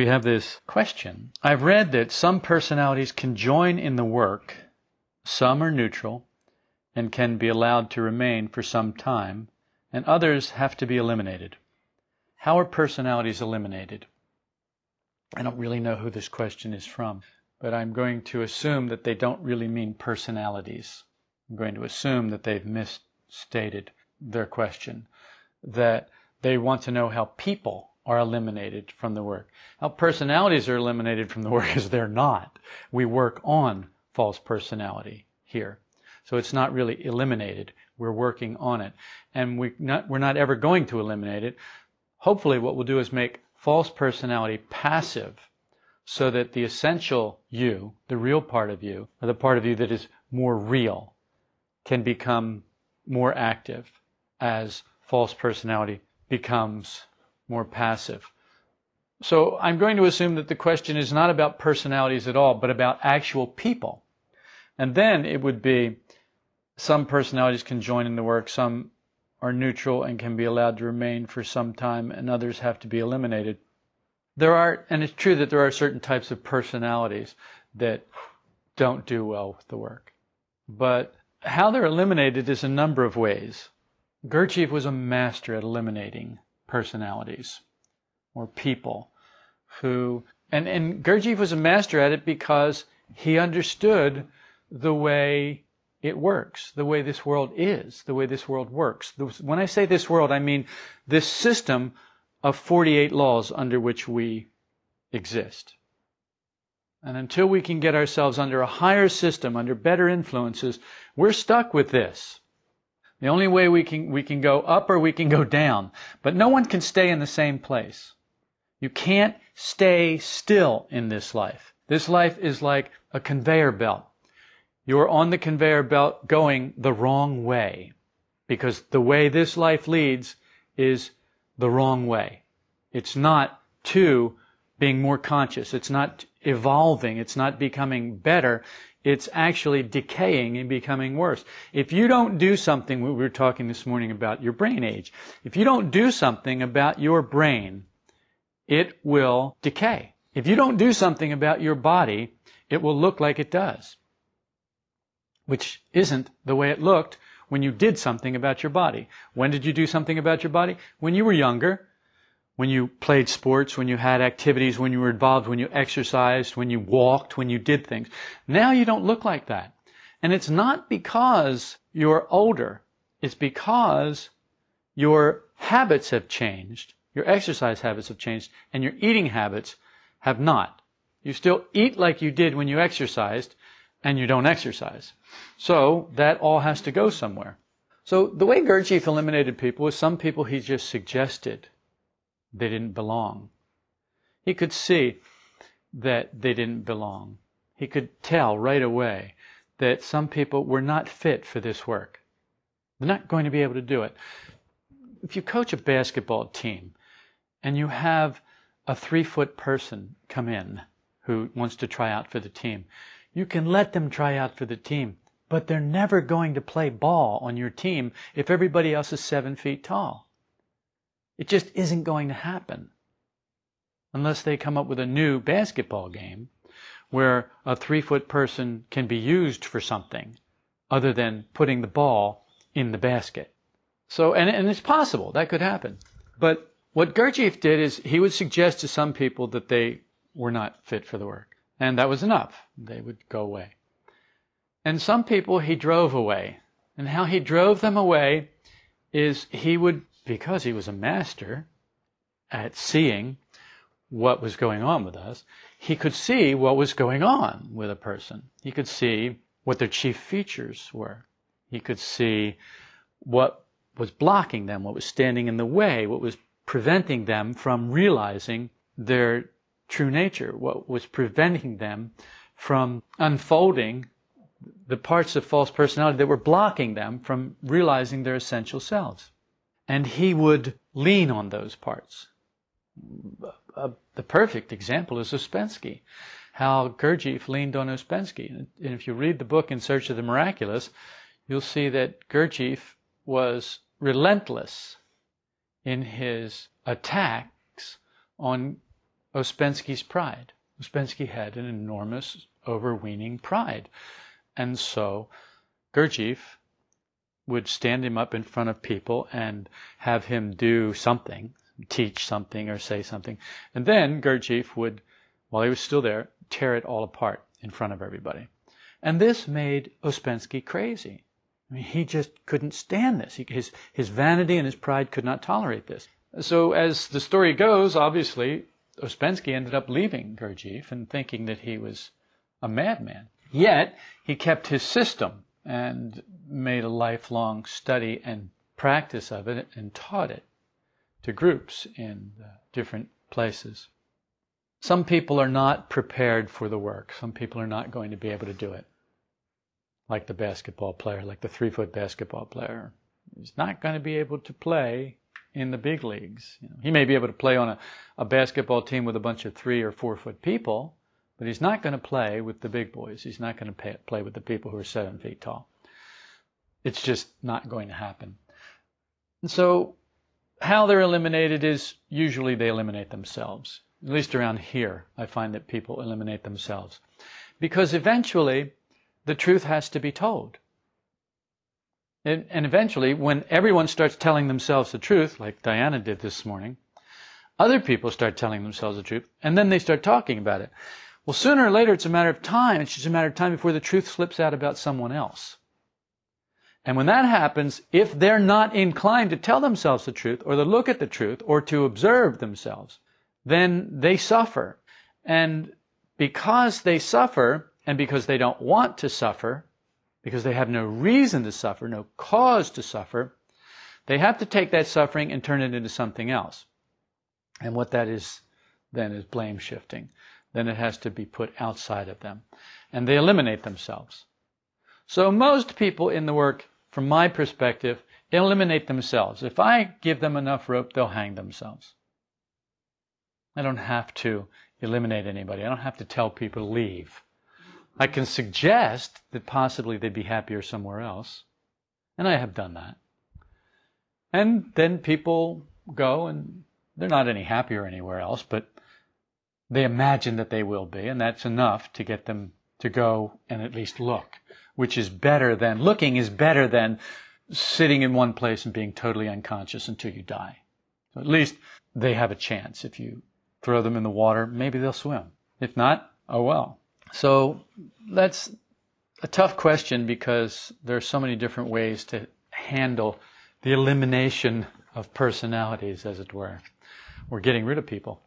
we have this question. I've read that some personalities can join in the work, some are neutral and can be allowed to remain for some time, and others have to be eliminated. How are personalities eliminated? I don't really know who this question is from, but I'm going to assume that they don't really mean personalities. I'm going to assume that they've misstated their question, that they want to know how people are eliminated from the work. How personalities are eliminated from the work is they're not. We work on false personality here. So it's not really eliminated. We're working on it. And we not, we're not ever going to eliminate it. Hopefully what we'll do is make false personality passive so that the essential you, the real part of you, or the part of you that is more real, can become more active as false personality becomes more passive. So I'm going to assume that the question is not about personalities at all, but about actual people. And then it would be some personalities can join in the work, some are neutral and can be allowed to remain for some time, and others have to be eliminated. There are, and it's true that there are certain types of personalities that don't do well with the work. But how they're eliminated is a number of ways. Gurdjieff was a master at eliminating personalities or people who, and, and Gurdjieff was a master at it because he understood the way it works, the way this world is, the way this world works. When I say this world, I mean this system of 48 laws under which we exist. And until we can get ourselves under a higher system, under better influences, we're stuck with this. The only way we can, we can go up or we can go down. But no one can stay in the same place. You can't stay still in this life. This life is like a conveyor belt. You're on the conveyor belt going the wrong way because the way this life leads is the wrong way. It's not to being more conscious. It's not evolving. It's not becoming better. It's actually decaying and becoming worse. If you don't do something, we were talking this morning about your brain age. If you don't do something about your brain, it will decay. If you don't do something about your body, it will look like it does which isn't the way it looked when you did something about your body. When did you do something about your body? When you were younger, when you played sports, when you had activities, when you were involved, when you exercised, when you walked, when you did things. Now you don't look like that. And it's not because you're older. It's because your habits have changed, your exercise habits have changed, and your eating habits have not. You still eat like you did when you exercised, and you don't exercise. So that all has to go somewhere. So the way Gurdjieff eliminated people was some people he just suggested they didn't belong. He could see that they didn't belong. He could tell right away that some people were not fit for this work. They're not going to be able to do it. If you coach a basketball team and you have a three foot person come in who wants to try out for the team, you can let them try out for the team, but they're never going to play ball on your team if everybody else is seven feet tall. It just isn't going to happen. Unless they come up with a new basketball game where a three foot person can be used for something other than putting the ball in the basket. So, and, and it's possible that could happen. But what Gurdjieff did is he would suggest to some people that they were not fit for the work. And that was enough. They would go away. And some people he drove away. And how he drove them away is he would, because he was a master at seeing what was going on with us, he could see what was going on with a person. He could see what their chief features were. He could see what was blocking them, what was standing in the way, what was preventing them from realizing their true nature, what was preventing them from unfolding the parts of false personality that were blocking them from realizing their essential selves. And he would lean on those parts. Uh, the perfect example is Ouspensky. How Gurdjieff leaned on Ouspensky. And if you read the book In Search of the Miraculous, you'll see that Gurdjieff was relentless in his attacks on Ouspensky's pride. Ouspensky had an enormous, overweening pride. And so Gurdjieff would stand him up in front of people and have him do something, teach something or say something. And then Gurdjieff would, while he was still there, tear it all apart in front of everybody. And this made Ouspensky crazy. I mean, he just couldn't stand this. He, his, his vanity and his pride could not tolerate this. So as the story goes, obviously, Ouspensky ended up leaving Gurdjieff and thinking that he was a madman. Yet, he kept his system and made a lifelong study and practice of it and taught it to groups in uh, different places. Some people are not prepared for the work. Some people are not going to be able to do it. Like the basketball player, like the three foot basketball player. He's not going to be able to play in the big leagues. You know, he may be able to play on a, a basketball team with a bunch of three or four foot people, but he's not going to play with the big boys. He's not going to play with the people who are seven feet tall. It's just not going to happen. And so, how they're eliminated is usually they eliminate themselves. At least around here, I find that people eliminate themselves. Because eventually, the truth has to be told. And, and eventually, when everyone starts telling themselves the truth, like Diana did this morning, other people start telling themselves the truth, and then they start talking about it. Well, sooner or later, it's a matter of time. It's just a matter of time before the truth slips out about someone else. And when that happens, if they're not inclined to tell themselves the truth, or to look at the truth, or to observe themselves, then they suffer. And because they suffer, and because they don't want to suffer, because they have no reason to suffer, no cause to suffer, they have to take that suffering and turn it into something else. And what that is then is blame shifting. Then it has to be put outside of them. And they eliminate themselves. So most people in the work, from my perspective, eliminate themselves. If I give them enough rope, they'll hang themselves. I don't have to eliminate anybody. I don't have to tell people to leave. I can suggest that possibly they'd be happier somewhere else. And I have done that. And then people go and they're not any happier anywhere else, but they imagine that they will be, and that's enough to get them to go and at least look, which is better than, looking is better than sitting in one place and being totally unconscious until you die. So at least they have a chance. If you throw them in the water, maybe they'll swim. If not, oh well. So that's a tough question because there are so many different ways to handle the elimination of personalities, as it were. We're getting rid of people.